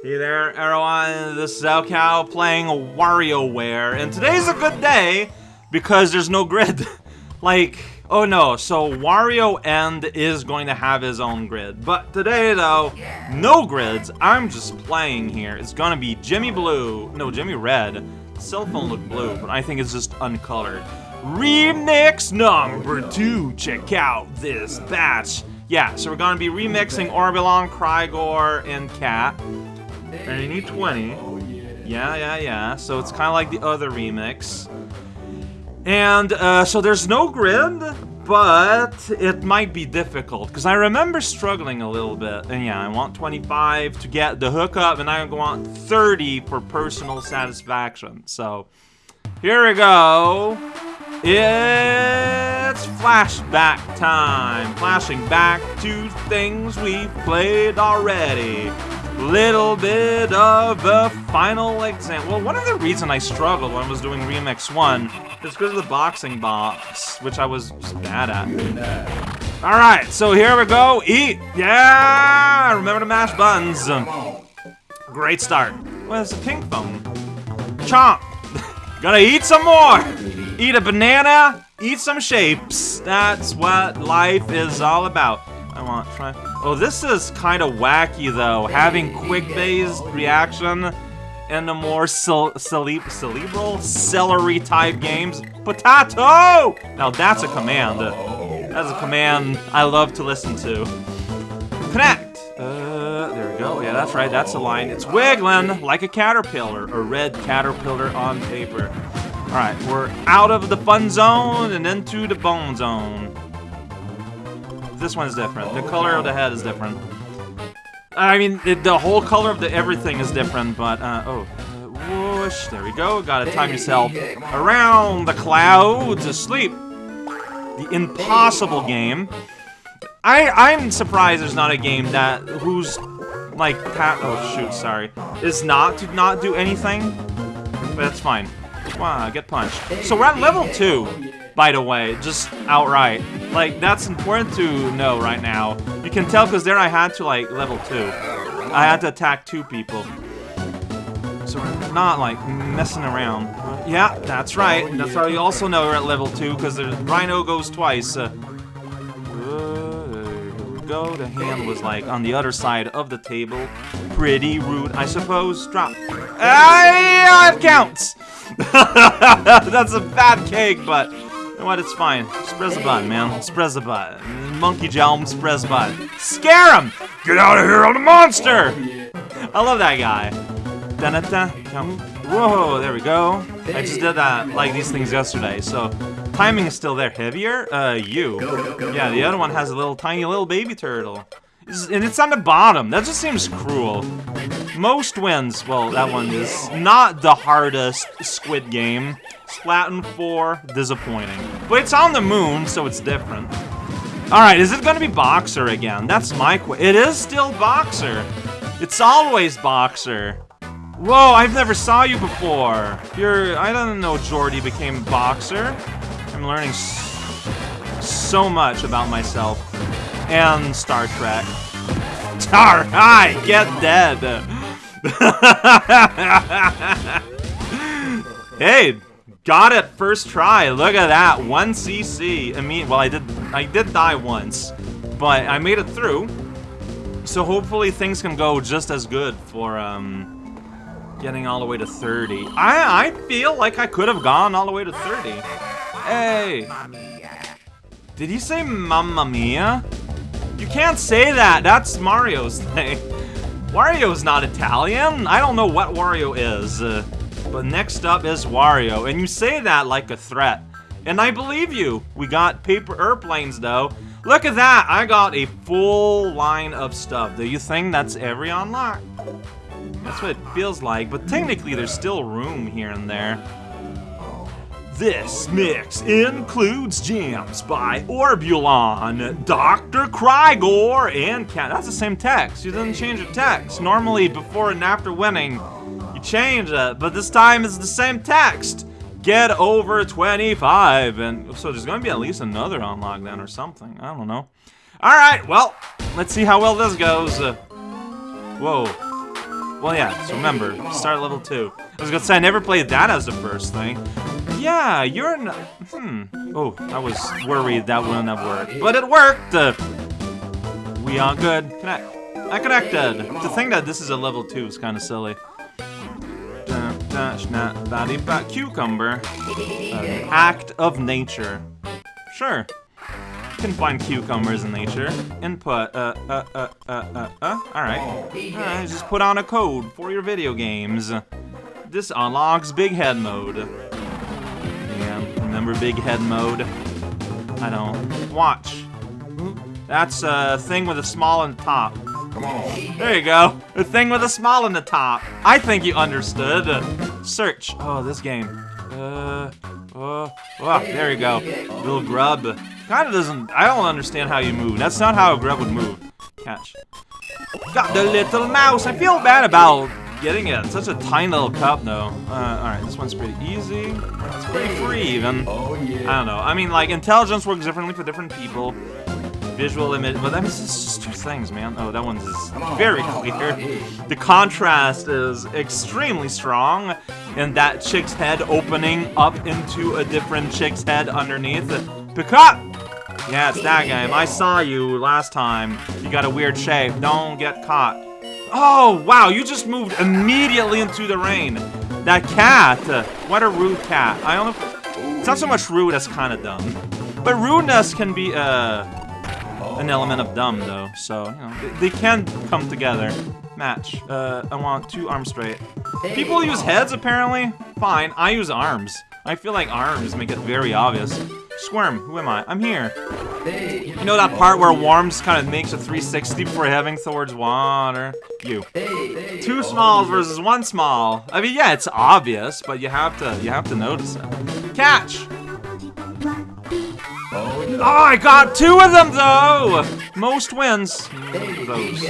Hey there, everyone. This is raocow playing WarioWare, and today's a good day because there's no grid. like, oh no, so Wario End is going to have his own grid, but today though, no grids. I'm just playing here. It's gonna be Jimmy Blue, no, Jimmy Red. cell phone looked blue, but I think it's just uncolored. Remix number two. Check out this batch. Yeah, so we're gonna be remixing Orbulon, Crygor, and Cat. And you need 20. Yeah, yeah, yeah. So it's kind of like the other remix. And uh, so there's no grid, but it might be difficult. Because I remember struggling a little bit. And yeah, I want 25 to get the hookup, and I want 30 for personal satisfaction. So here we go. It's flashback time. Flashing back to things we've played already little bit of a final exam. Well, one of the reasons I struggled when I was doing Remix 1 is because of the boxing box, which I was bad at. Alright, so here we go. Eat! Yeah! Remember to mash buttons. Great start. It's a pink phone. Chomp! Gotta eat some more! Eat a banana, eat some shapes. That's what life is all about. I want try. Oh, this is kind of wacky though. Having quick-based reaction in the more cel cerebral, celery type games. Potato! Now that's a command. That's a command I love to listen to. Connect! Uh, there we go. Yeah, that's right. That's a line. It's wiggling like a caterpillar. A red caterpillar on paper. Alright, we're out of the fun zone and into the bone zone this one's different. The color of the head is different. I mean, it, the whole color of the everything is different, but, uh, oh. Uh, whoosh, there we go. Gotta time yourself around the clouds asleep. The impossible game. I, I'm surprised there's not a game that, who's, like, oh shoot, sorry, is not to not do anything. But that's fine. Wow, get punched. So we're at level 2 by the way, just outright. Like, that's important to know right now. You can tell because there I had to, like, level 2. I had to attack two people. So we're not, like, messing around. Yeah, that's right. That's how you also know we're at level 2, because the Rhino goes twice. Uh, go. The hand was like on the other side of the table. Pretty rude, I suppose. Drop. Ah, it counts! That's a bad cake, but know what? It's fine. The button, man. The button. Monkey press the button. Scare him! Get out of here, I'm a monster! I love that guy. Da -da -da. Whoa, there we go. I just did that, like, these things yesterday, so... Timing is still there. Heavier? Uh, you. Yeah, the other one has a little tiny little baby turtle. And it's on the bottom. That just seems cruel. Most wins, well, that one is not the hardest Squid game. Splatoon 4, disappointing. But it's on the moon, so it's different. Alright, is it gonna be Boxer again? That's my qu- It is still Boxer! It's always Boxer! Whoa, I've never saw you before! You're- I don't know Jordy became Boxer. I'm learning so much about myself. And Star Trek. Tar, Alright, get dead! hey, Got it first try. Look at that. 1 CC. I mean, well, I did I did die once, but I made it through. So hopefully things can go just as good for um getting all the way to 30. I I feel like I could have gone all the way to 30. Hey. Did he say Mamma Mia? You can't say that. That's Mario's thing. Wario's not Italian. I don't know what Wario is. Uh, but next up is Wario, and you say that like a threat. And I believe you. We got paper airplanes, though. Look at that! I got a full line of stuff. Do you think that's every unlock? That's what it feels like, but technically there's still room here and there. This mix includes jams by Orbulon, Dr. Crygor, and Cat. That's the same text. You didn't change the text. Normally, before and after winning, change it, but this time it's the same text. Get over 25, and so there's gonna be at least another unlock then or something. I don't know. All right, well, let's see how well this goes. Uh, whoa. Well, yeah, so remember, start level 2. I was gonna say, I never played that as the first thing. Yeah, you're in... Hmm. Oh, I was worried that wouldn't have worked. But it worked! Uh, we are good. Connect. I connected! To think that this is a level 2 is kind of silly. Cucumber. Uh, act of nature. Sure. You can find cucumbers in nature. Input, uh, uh, uh, uh, uh, uh, alright. Alright, just put on a code for your video games. This unlocks Big Head mode. Yeah, remember Big Head mode? I don't. Watch. That's a thing with a small on the top. Come on. There you go. A thing with a small on the top. I think you understood. Search. Oh, this game. Uh, uh, oh, there you go. Little grub. Kind of doesn't, I don't understand how you move. That's not how a grub would move. Catch. Got the little mouse. I feel bad about getting it. Such a tiny little cup, though. Uh, alright, this one's pretty easy. It's pretty free, even. Oh, I don't know. I mean, like, intelligence works differently for different people. Visual image, but that means it's just two things, man. Oh, that one's very clear. The contrast is extremely strong, and that chick's head opening up into a different chick's head underneath. Picot! Yeah, it's that game. I saw you last time. You got a weird shape. Don't get caught. Oh, wow, you just moved immediately into the rain. That cat. What a rude cat. I don't know. It's not so much rude as kind of dumb. But rudeness can be, uh, an element of dumb, though, so, you know, they, they can come together. Match. Uh, I want two arms straight. People use heads, apparently. Fine, I use arms. I feel like arms make it very obvious. Squirm, who am I? I'm here. You know that part where Worms kind of makes a 360 before heading towards water? You. Two smalls versus one small. I mean, yeah, it's obvious, but you have to you have to notice it. Catch! Oh, I got two of them, though! Most wins. Those.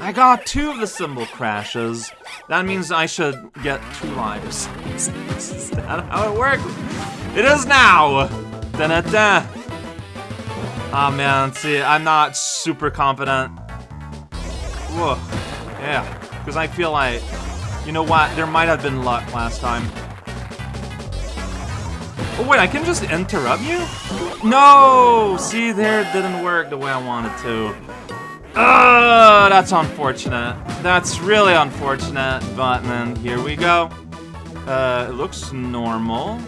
I got two of the symbol crashes. That means I should get two lives. is that how it works? It is now! Da -da -da. Oh man, see, I'm not super confident. Whoa. Yeah, because I feel like, you know what, there might have been luck last time. Oh wait, I can just interrupt you? No! See, there it didn't work the way I wanted to. Oh, that's unfortunate. That's really unfortunate, but then here we go. Uh, it looks normal.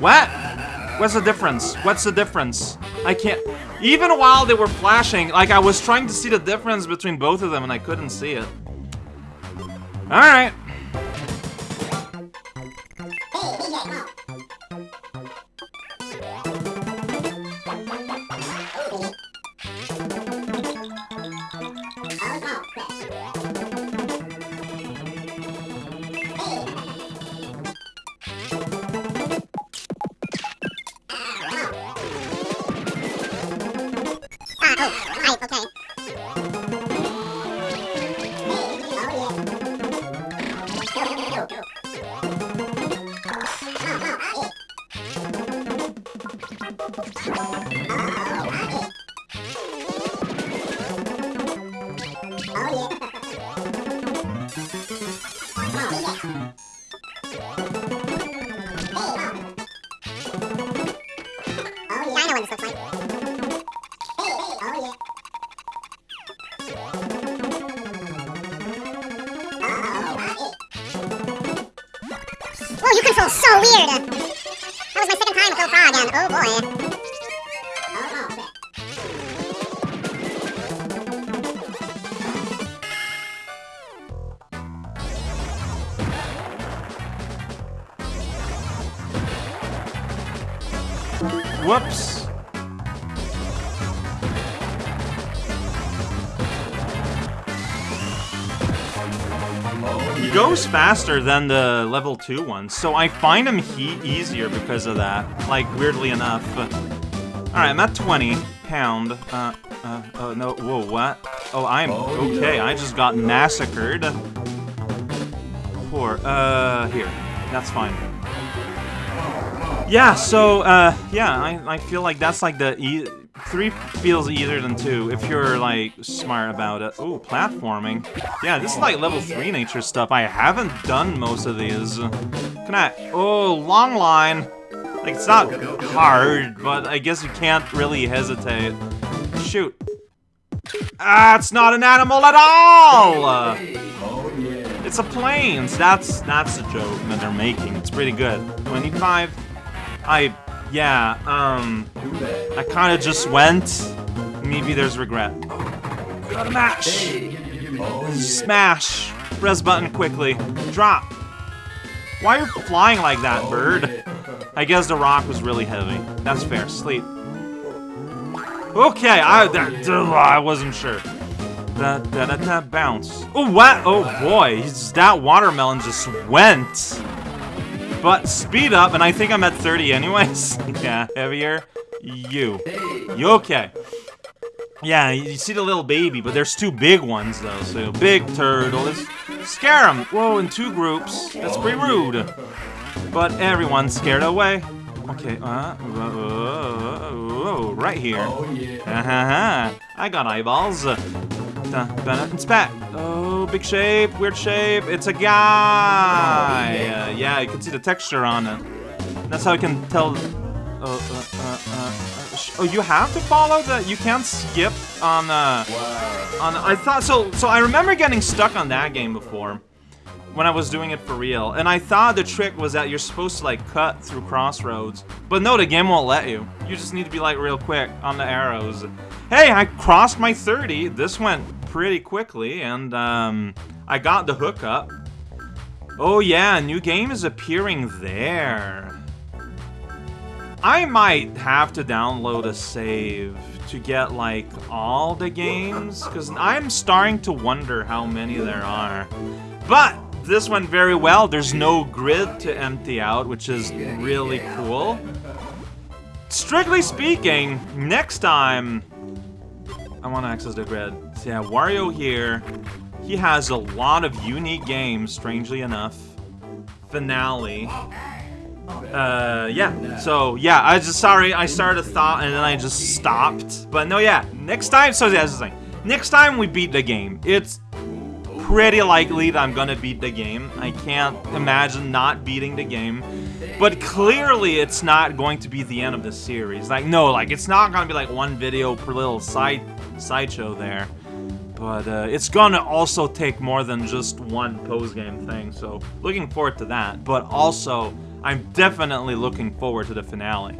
What? What's the difference? What's the difference? I can't... Even while they were flashing, like I was trying to see the difference between both of them and I couldn't see it. Alright. So weird! That was my second time with Phil Frog, and oh boy. Whoops. Goes faster than the level 2 one, so I find him he easier because of that, like, weirdly enough. Alright, I'm at 20 pound. Uh, uh, oh, no, whoa, what? Oh, I'm okay, I just got massacred. Poor, uh, here. That's fine. Yeah, so, uh, yeah, I, I feel like that's like the e three feels easier than two if you're like smart about it. Ooh, platforming. Yeah, this is like level three nature stuff. I haven't done most of these. Can I? Oh, long line. Like it's not hard, but I guess you can't really hesitate. Shoot. Ah, it's not an animal at all. It's a planes. That's that's the joke that they're making. It's pretty good. 25. I yeah, um, I kind of just went. Maybe there's regret. Mash! Smash! Press button quickly. Drop! Why are you flying like that, bird? I guess the rock was really heavy. That's fair. Sleep. Okay, I that, I wasn't sure. Da, da, da, da, bounce. Oh, what? Oh, boy. That watermelon just went. But speed up, and I think I'm at 30 anyways. yeah, heavier. You. You okay. Yeah, you see the little baby, but there's two big ones, though. So, big turtle. Let's scare them. Whoa, in two groups. That's pretty rude. But everyone's scared away. Okay, uh, whoa, right here. Oh, yeah. Uh -huh. I got eyeballs. Uh, it's back. Oh, big shape, weird shape. It's a guy. Uh, yeah, you can see the texture on it. That's how I can tell. Uh, uh, uh, uh oh, you have to follow the. You can't skip on. Uh, on. I thought so. So I remember getting stuck on that game before when I was doing it for real. And I thought the trick was that you're supposed to like cut through crossroads. But no, the game won't let you. You just need to be like real quick on the arrows. Hey, I crossed my 30. This went pretty quickly and um, I got the hookup. Oh yeah, new game is appearing there. I might have to download a save to get like all the games because I'm starting to wonder how many there are. But this went very well. There's no grid to empty out, which is really cool. Strictly speaking, next time I want to access the grid. So yeah, Wario here. He has a lot of unique games, strangely enough. Finale. Uh, yeah. So, yeah, I just, sorry, I started a thought and then I just stopped. But no, yeah, next time, so yeah, that's the thing. Next time we beat the game, it's pretty likely that I'm gonna beat the game. I can't imagine not beating the game. But clearly it's not going to be the end of the series. Like, no, like, it's not gonna be like one video per little side sideshow there. But uh, it's gonna also take more than just one post-game thing, so looking forward to that. But also, I'm definitely looking forward to the finale.